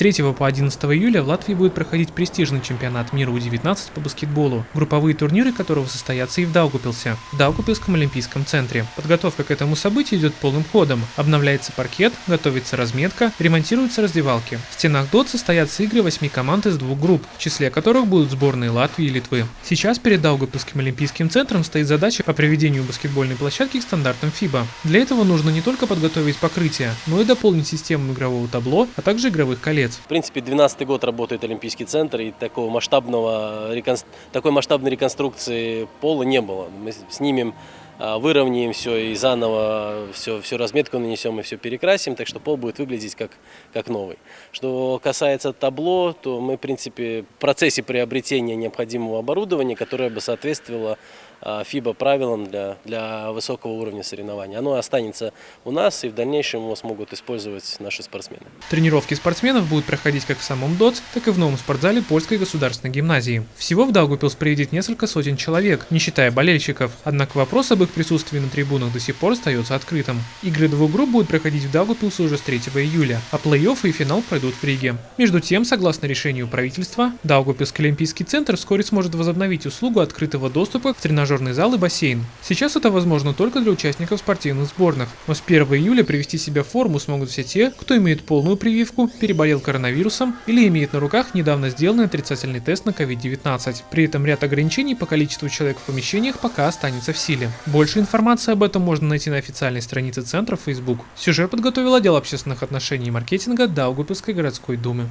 3 по 11 июля в Латвии будет проходить престижный чемпионат мира У-19 по баскетболу, групповые турниры которого состоятся и в Даугупилсе, в Даугупилском олимпийском центре. Подготовка к этому событию идет полным ходом. Обновляется паркет, готовится разметка, ремонтируются раздевалки. В стенах ДОТ состоятся игры восьми команд из двух групп, в числе которых будут сборные Латвии и Литвы. Сейчас перед Даугупилским олимпийским центром стоит задача по приведению баскетбольной площадки к стандартам FIBA. Для этого нужно не только подготовить покрытие, но и дополнить систему игрового табло, а также игровых колец. В принципе, 12 год работает Олимпийский центр, и такого масштабного, такой масштабной реконструкции пола не было. Мы снимем выровняем все и заново все, всю разметку нанесем и все перекрасим, так что пол будет выглядеть как, как новый. Что касается табло, то мы, в принципе, в процессе приобретения необходимого оборудования, которое бы соответствовало FIBA правилам для, для высокого уровня соревнований. Оно останется у нас, и в дальнейшем его смогут использовать наши спортсмены. Тренировки спортсменов будут проходить как в самом ДОЦ, так и в новом спортзале Польской государственной гимназии. Всего в Даугупилс приедет несколько сотен человек, не считая болельщиков. Однако вопрос об их присутствии на трибунах до сих пор остается открытым. Игры двух групп будут проходить в Даугупилсе уже с 3 июля, а плей-офф и финал пройдут в Риге. Между тем, согласно решению правительства, Даугупилский олимпийский центр вскоре сможет возобновить услугу открытого доступа тренажерам тренажерный зал и бассейн. Сейчас это возможно только для участников спортивных сборных, но с 1 июля привести себя в форму смогут все те, кто имеет полную прививку, переболел коронавирусом или имеет на руках недавно сделанный отрицательный тест на COVID-19. При этом ряд ограничений по количеству человек в помещениях пока останется в силе. Больше информации об этом можно найти на официальной странице центра Facebook. Сюжет подготовил отдел общественных отношений и маркетинга Даугупилской городской думы.